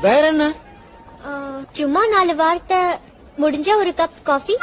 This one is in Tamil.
வேற என்ன? சும்மா நாலு வார்த்தை முடிஞ்சா ஒரு கப் காஃபி